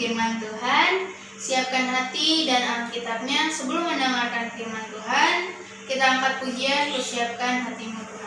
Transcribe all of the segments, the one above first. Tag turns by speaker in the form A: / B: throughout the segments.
A: firman Tuhan, siapkan hati dan Alkitabnya sebelum mendengarkan firman Tuhan. Kita angkat pujian, siapkan hatimu Tuhan.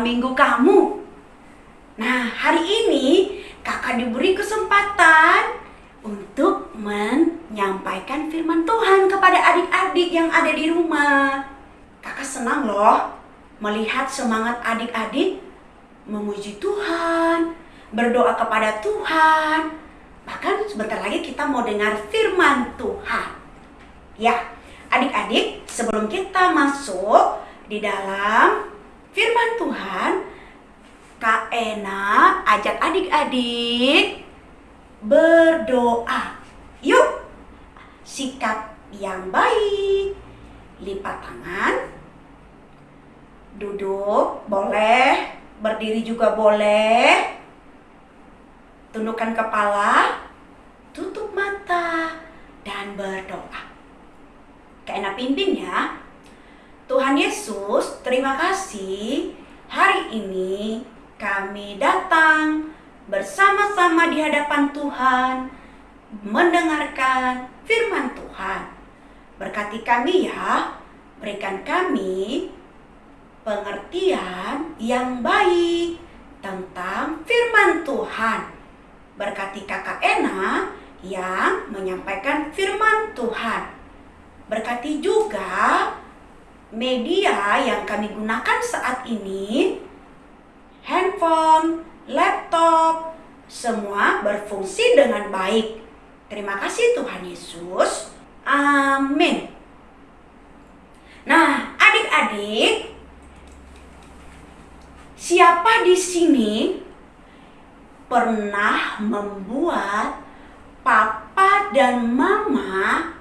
B: Minggu kamu. Nah, hari ini kakak diberi kesempatan untuk menyampaikan firman Tuhan kepada adik-adik yang ada di rumah. Kakak senang loh melihat semangat adik-adik memuji Tuhan, berdoa kepada Tuhan. Bahkan sebentar lagi kita mau dengar firman Tuhan. Ya, adik-adik, sebelum kita masuk di dalam firman Tuhan, Kak Ena ajak adik-adik berdoa. Yuk, sikap yang baik. Lipat tangan. Duduk, boleh. Berdiri juga boleh. Tundukkan kepala. Tutup mata. Dan berdoa. Kak Ena pimpin ya. Tuhan Yesus, terima kasih hari ini kami datang bersama-sama di hadapan Tuhan mendengarkan firman Tuhan. Berkati kami ya, berikan kami pengertian yang baik tentang firman Tuhan. Berkati kakak Ena yang menyampaikan firman Tuhan. Berkati juga media yang kami gunakan saat ini handphone, laptop, semua berfungsi dengan baik. Terima kasih Tuhan Yesus. Amin. Nah, adik-adik, siapa di sini pernah membuat papa dan mama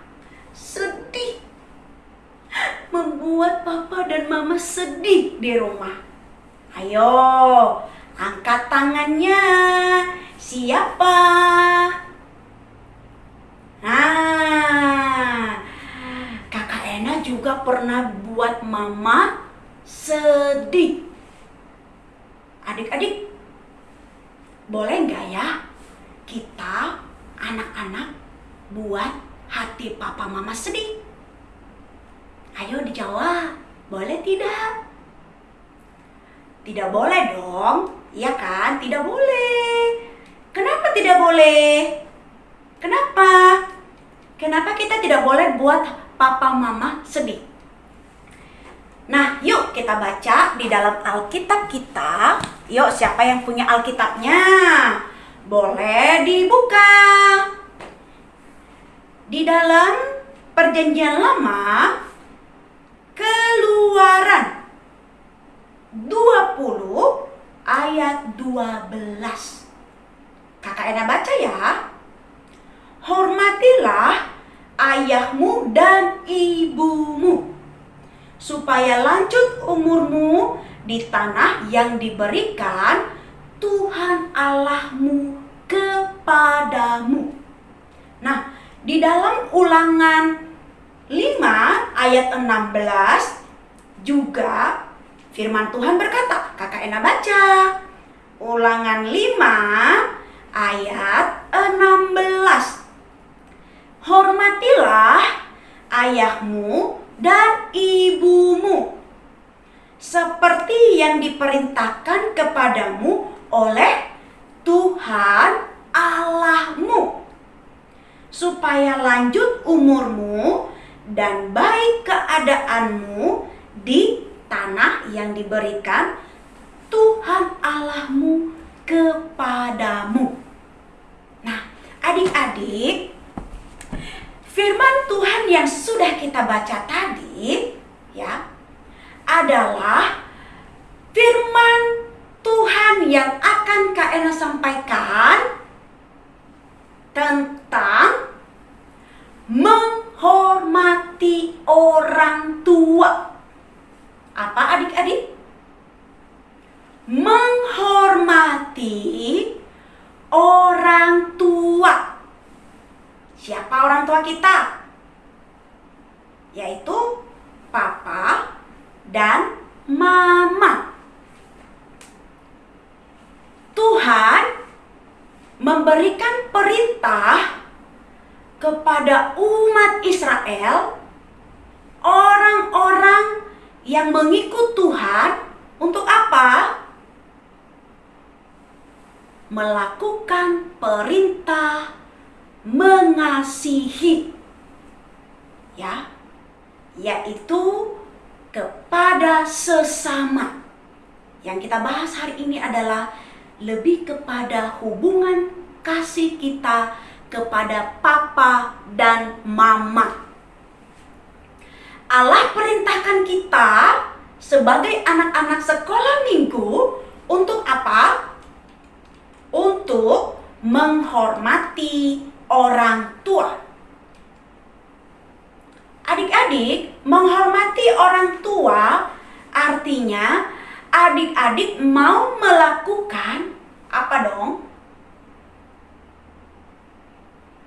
B: sedih? Membuat papa dan mama sedih di rumah. Ayo, angkat tangannya. Siapa? Nah, kakak Ena juga pernah buat mama sedih. Adik-adik, boleh nggak ya kita anak-anak buat hati papa mama sedih? Ayo dijawab, boleh tidak? Tidak boleh dong, iya kan? Tidak boleh. Kenapa tidak boleh? Kenapa? Kenapa kita tidak boleh buat papa mama sedih? Nah, yuk kita baca di dalam Alkitab kita. Yuk, siapa yang punya Alkitabnya? Boleh dibuka. Di dalam Perjanjian Lama, Keluaran 20 ayat 12. Kakak Ena baca ya. Hormatilah ayahmu dan ibumu supaya lanjut umurmu di tanah yang diberikan Tuhan Allahmu kepadamu. Nah, di dalam ulangan 5 ayat 16 juga firman Tuhan berkata, kakak Ena baca. Ulangan 5 ayat 16. Hormatilah ayahmu dan ibumu seperti yang diperintahkan kepadamu oleh Tuhan Allahmu supaya lanjut umurmu dan baik keadaanmu di tanah yang diberikan Tuhan Allahmu kepadamu. Nah, adik-adik, firman Tuhan yang sudah kita baca tadi ya adalah firman Tuhan yang akan Kak sampaikan tentang hormati orang tua. Apa adik-adik? Menghormati orang tua. Siapa orang tua kita? Yaitu papa dan mama. Tuhan memberikan perintah kepada umat Israel, orang-orang yang mengikut Tuhan untuk apa? Melakukan perintah mengasihi. Ya. Yaitu kepada sesama. Yang kita bahas hari ini adalah lebih kepada hubungan kasih kita kepada papa dan mama. Allah perintahkan kita sebagai anak-anak sekolah minggu untuk apa? Untuk menghormati orang tua. Adik-adik, menghormati orang tua artinya adik-adik mau melakukan apa dong?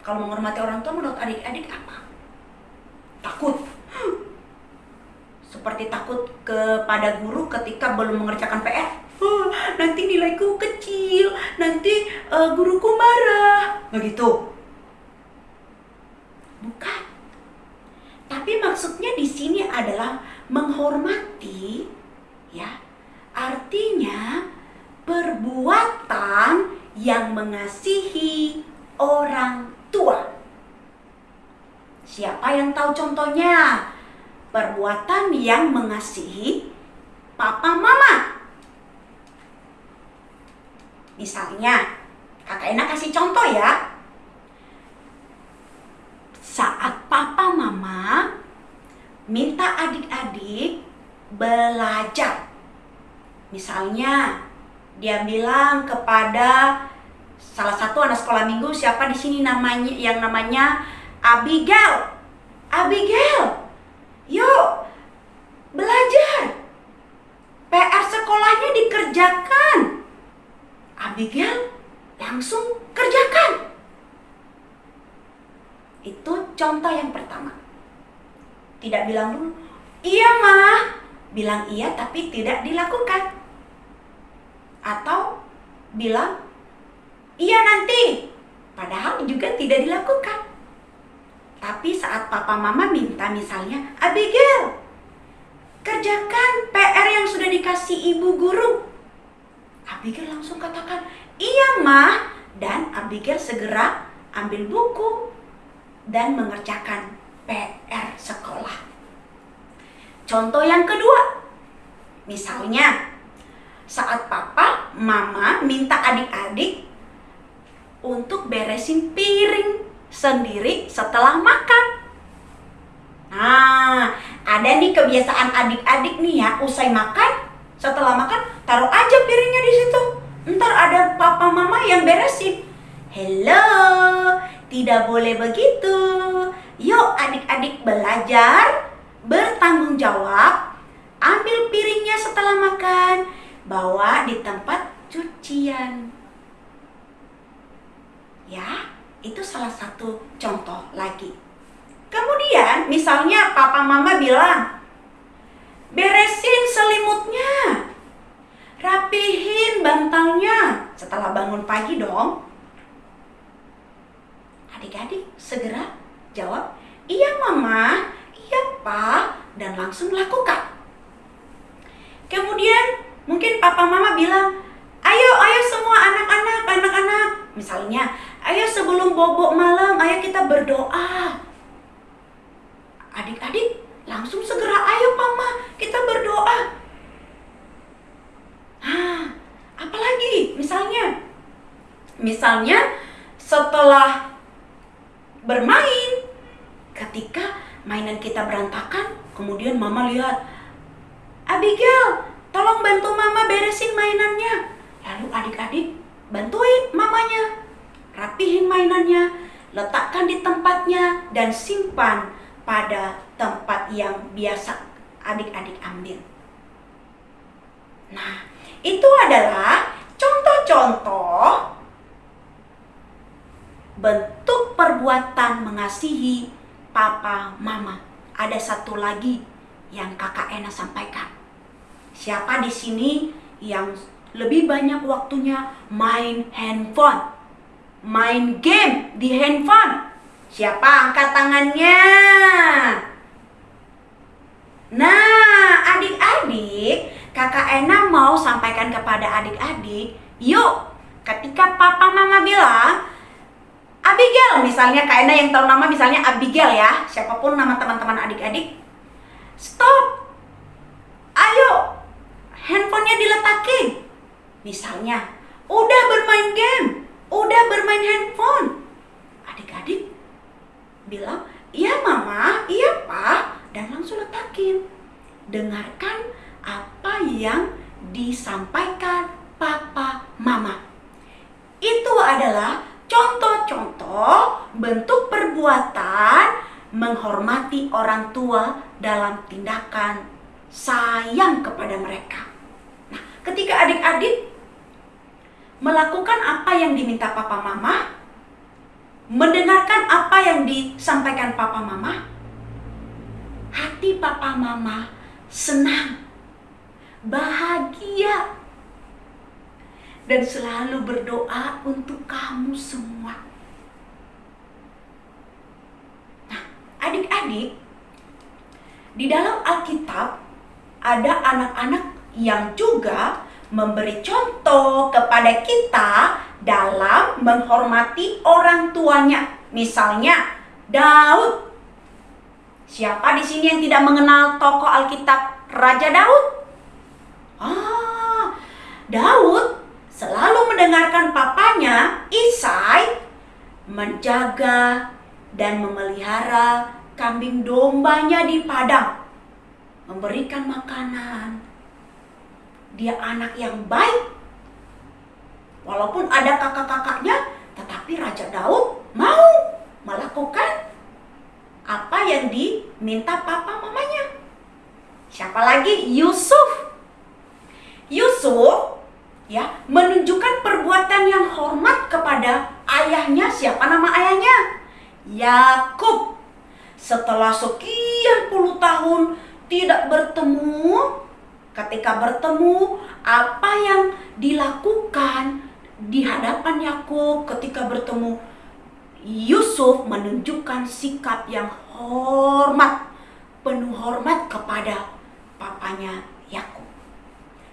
B: Kalau menghormati orang tua menurut adik-adik apa? Takut. Seperti takut kepada guru ketika belum mengerjakan PR. "Oh, nanti nilaiku kecil, nanti eh, guruku marah. Begitu. Bukan. Tapi maksudnya di sini adalah menghormati ya. Artinya perbuatan yang mengasihi orang tua. Siapa yang tahu contohnya? Perbuatan yang mengasihi papa mama. Misalnya, kakak Ena kasih contoh ya. Saat papa mama minta adik-adik belajar. Misalnya, dia bilang kepada salah satu anak sekolah minggu siapa di sini namanya yang namanya Abigail. Abigail, yuk belajar. PR sekolahnya dikerjakan. Abigail langsung kerjakan. Itu contoh yang pertama. Tidak bilang dulu, iya mah. Bilang iya tapi tidak dilakukan. Atau bilang, iya nanti. Padahal juga tidak dilakukan. Tapi saat papa mama minta misalnya, Abigail, kerjakan PR yang sudah dikasih ibu guru. Abigail langsung katakan, iya mah. Dan Abigail segera ambil buku dan mengerjakan PR sekolah. Contoh yang kedua, misalnya saat papa, mama minta adik-adik untuk beresin piring sendiri setelah makan. Nah, ada nih kebiasaan adik-adik nih ya, usai makan, setelah makan, taruh aja piringnya di situ. Ntar ada papa mama yang beresin. Hello, tidak boleh begitu. Yuk adik-adik belajar, bertanggung jawab, ambil piringnya setelah makan, bawa di tempat cucian. Ya, itu salah satu contoh lagi. Kemudian, misalnya papa mama bilang, beresin selimutnya, rapihin bantalnya setelah bangun pagi dong. Adik-adik segera jawab, iya mama, iya pak, dan langsung lakukan. Kemudian mungkin papa mama bilang, ayo, ayo semua anak-anak. Misalnya, ayo sebelum bobok malam, ayo kita berdoa. Adik-adik langsung segera, ayo mama, kita berdoa. Nah, apalagi misalnya, misalnya setelah bermain, ketika mainan kita berantakan, kemudian mama lihat, Abigail, tolong bantu mama beresin mainannya. Lalu adik-adik bantuin mamanya, rapihin mainannya, letakkan di tempatnya, dan simpan pada tempat yang biasa adik-adik ambil. Nah, itu adalah contoh-contoh bentuk perbuatan mengasihi papa mama. Ada satu lagi yang kakak Ena sampaikan. Siapa di sini yang lebih banyak waktunya main handphone? main game di handphone? Siapa angkat tangannya? Nah, adik-adik, Kakak Ena mau sampaikan kepada adik-adik, yuk, ketika papa mama bilang, Abigail, misalnya Kak Ena yang tahu nama misalnya Abigail ya, siapa pun nama teman-teman adik-adik, stop, ayo, handphonenya diletakin. Misalnya, udah bermain game, udah bermain handphone. Adik-adik bilang, iya mama, iya pak, dan langsung letakin. Dengarkan apa yang disampaikan papa mama. Itu adalah contoh-contoh bentuk perbuatan menghormati orang tua dalam tindakan sayang kepada mereka. Nah, ketika adik-adik melakukan apa yang diminta papa mama, mendengarkan apa yang disampaikan papa mama, hati papa mama senang, bahagia, dan selalu berdoa untuk kamu semua. Nah, adik-adik, di dalam Alkitab ada anak-anak yang juga memberi contoh kepada kita dalam menghormati orang tuanya. Misalnya Daud. Siapa di sini yang tidak mengenal tokoh Alkitab Raja Daud? Ah, Daud selalu mendengarkan papanya Isai menjaga dan memelihara kambing dombanya di padang, memberikan makanan. Dia anak yang baik. Walaupun ada kakak-kakaknya, tetapi Raja Daud mau melakukan apa yang diminta papa mamanya. Siapa lagi? Yusuf. Yusuf ya menunjukkan perbuatan yang hormat kepada ayahnya. Siapa nama ayahnya? Yakub. Setelah sekian puluh tahun tidak bertemu, ketika bertemu, apa yang dilakukan di hadapan Yakub ketika bertemu Yusuf menunjukkan sikap yang hormat, penuh hormat kepada papanya Yakub.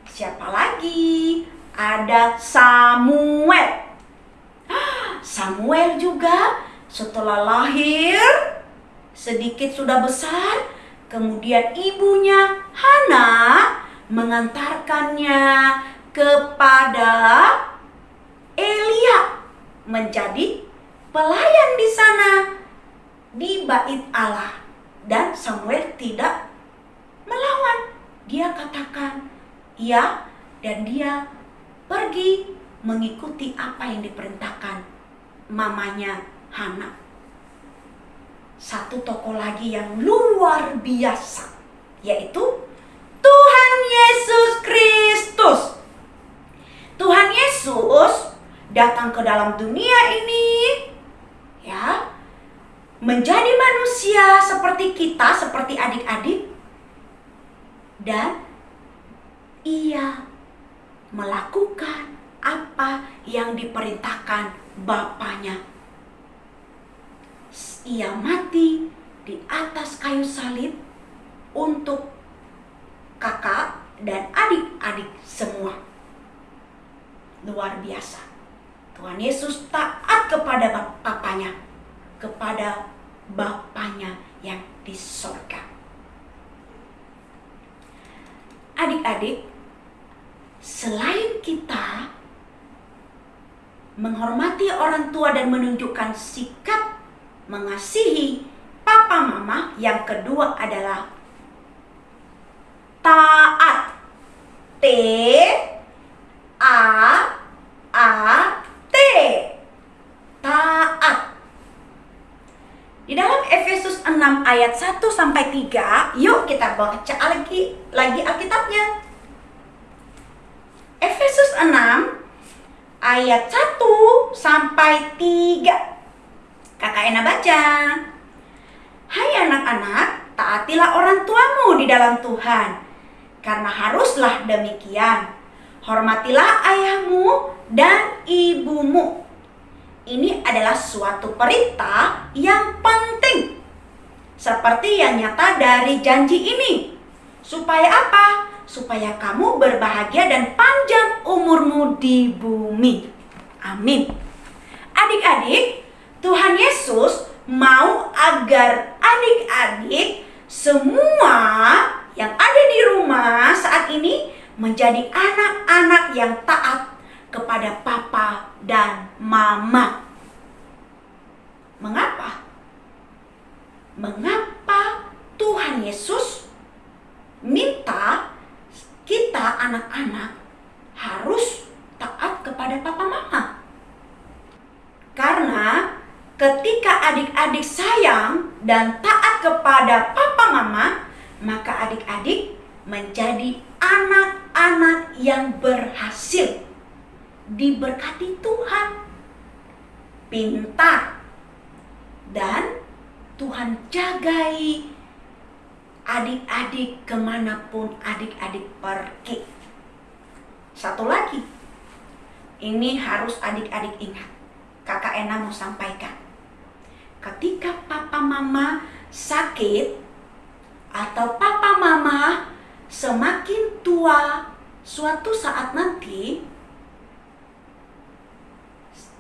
B: Siapa lagi? Ada Samuel. Samuel juga setelah lahir sedikit sudah besar, kemudian ibunya Hana mengantarkannya kepada Elia menjadi pelayan di sana di bait Allah dan Samuel tidak melawan. Dia katakan iya dan dia pergi mengikuti apa yang diperintahkan mamanya Hana. Satu tokoh lagi yang luar biasa yaitu Tuhan Yesus Kristus. Tuhan Yesus datang ke dalam dunia ini ya menjadi manusia seperti kita, seperti adik-adik dan ia melakukan apa yang diperintahkan bapaknya. Ia mati di atas kayu salib untuk kakak dan adik-adik semua. Luar biasa. Tuhan Yesus taat kepada bapaknya, kepada bapaknya yang di sorga. Adik-adik, selain kita menghormati orang tua dan menunjukkan sikap mengasihi papa mama, yang kedua adalah taat. T A A T. Taat. Di dalam Efesus 6 ayat 1 sampai 3, yuk kita baca lagi lagi Alkitabnya. Efesus 6 ayat 1 sampai 3. Kakak Ena baca. Hai anak-anak, taatilah orang tuamu di dalam Tuhan, karena haruslah demikian. Hormatilah ayahmu dan ibumu. ini adalah suatu perintah yang penting. Seperti yang nyata dari janji ini. Supaya apa? Supaya kamu berbahagia dan panjang umurmu di bumi. Amin. Adik-adik, Tuhan Yesus mau agar adik-adik semua yang ada di rumah saat ini menjadi anak-anak yang taat kepada papa dan mama. Mengapa? Mengapa Tuhan Yesus minta kita anak-anak harus taat kepada papa mama? Karena ketika adik-adik sayang dan taat kepada papa mama, maka adik-adik menjadi anak-anak yang berhasil diberkati Tuhan, pintar, dan Tuhan jagai adik-adik ke mana pun adik-adik pergi. Satu lagi, ini harus adik-adik ingat. Kakak Ena mau sampaikan. Ketika papa mama sakit atau papa mama semakin tua suatu saat nanti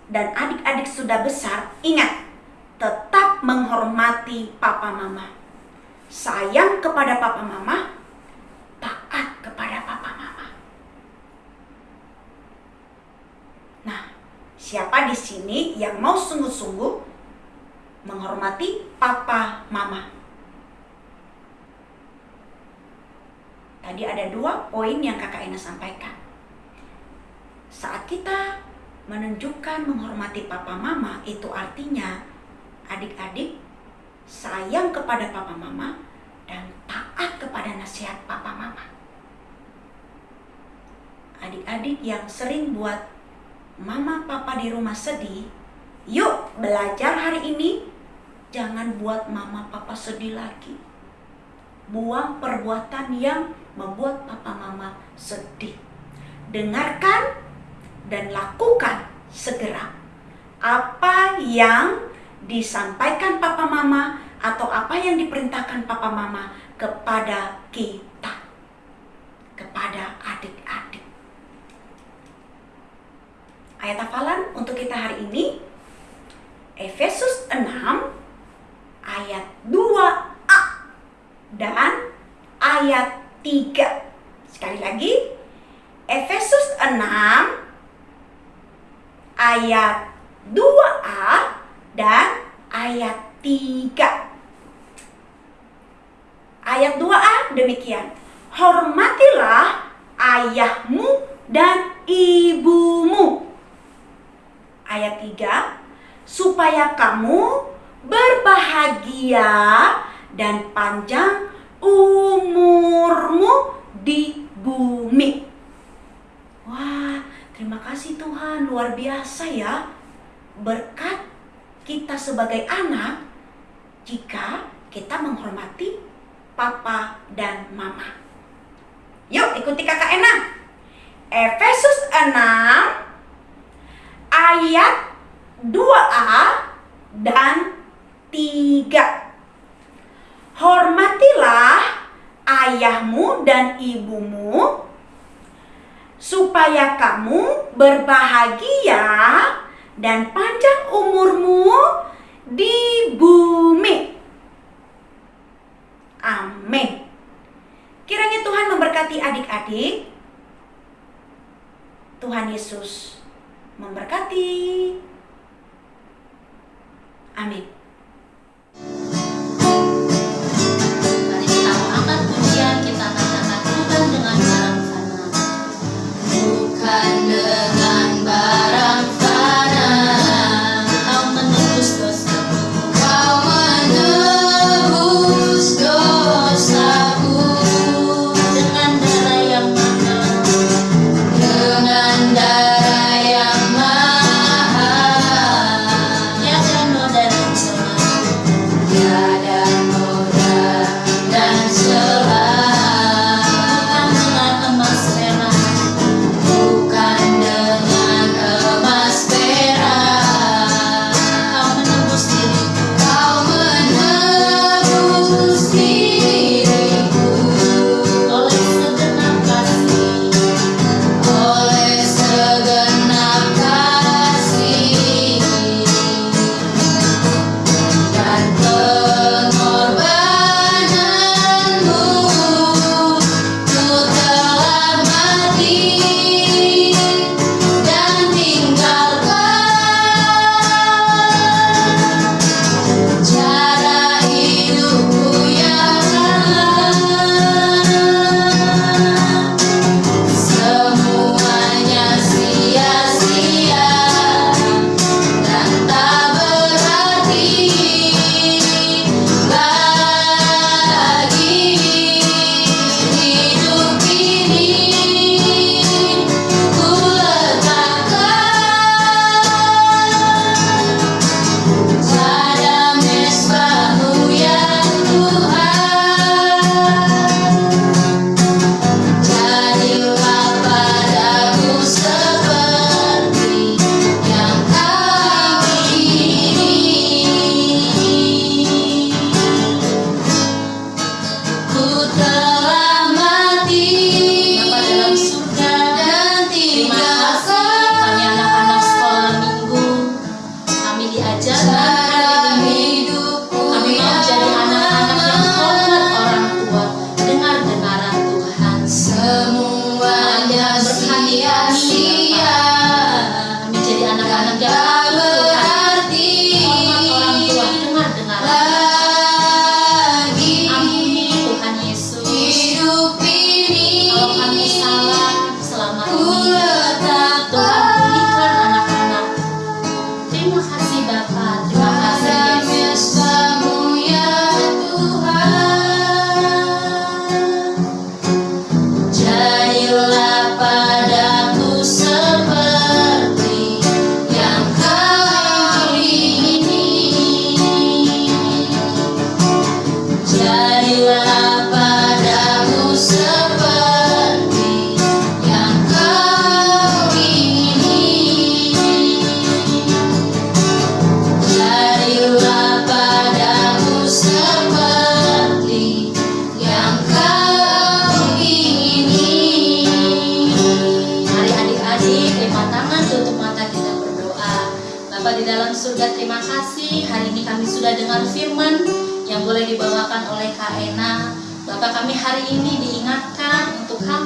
B: dan adik-adik sudah besar, ingat tetap menghormati papa mama. Sayang kepada papa mama, taat kepada papa mama. Nah, siapa di sini yang mau sungguh-sungguh menghormati papa mama? Tadi ada dua poin yang kakak Ena sampaikan. Saat kita menunjukkan menghormati papa mama, itu artinya adik-adik sayang kepada papa mama dan taat kepada nasihat papa mama. Adik-adik yang sering buat mama papa di rumah sedih, yuk belajar hari ini jangan buat mama papa sedih lagi. Buang perbuatan yang membuat papa mama sedih. Dengarkan dan lakukan segera apa yang disampaikan papa mama atau apa yang diperintahkan papa mama kepada kita kepada adik-adik ayat hafalan untuk kita hari ini Efesus 6 ayat 2a dan ayat 3 sekali lagi Efesus 6 ayat 2a dan ayat 3. Ayat 2a demikian. Hormatilah ayahmu dan ibumu. Ayat 3. Supaya kamu berbahagia dan panjang umurmu di bumi. Wah, terima kasih Tuhan, luar biasa ya. Berkat kita sebagai anak jika kita menghormati papa dan mama. Yuk ikuti kakak Ena. Efesus 6 ayat 2a dan 3. Hormatilah ayahmu dan ibumu supaya kamu berbahagia dan panjang umurmu di bumi. Amin. Kiranya Tuhan memberkati adik-adik. Tuhan Yesus memberkati. Amin.
C: Kula.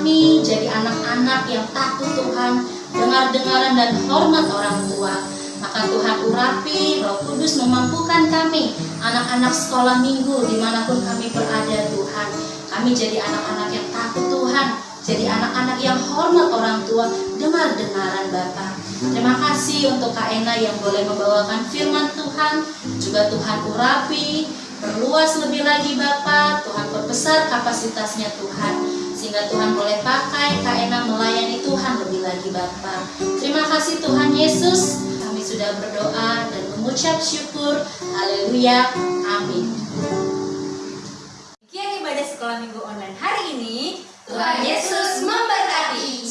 C: Kami jadi anak-anak yang takut Tuhan Dengar-dengaran dan hormat orang tua maka Tuhan urapi, Roh Kudus memampukan kami, anak-anak sekolah minggu di mana pun kami berada Tuhan. Kami jadi anak-anak yang takut Tuhan, jadi anak-anak yang hormat orang tua, dengar-dengaran Bapak. Terima kasih untuk Kak Ena yang boleh membawakan firman Tuhan, juga Tuhan urapi, perluas lebih lagi Bapak, Tuhan perbesar kapasitasnya Tuhan, sehingga Tuhan boleh pakai Kak Ena melayani Tuhan lebih lagi Bapak. Terima kasih Tuhan Yesus, kami sudah berdoa dan mengucap syukur, haleluya, amin.
D: Demikian ibadah sekolah minggu online hari ini.
A: Tuhan Yesus memberkati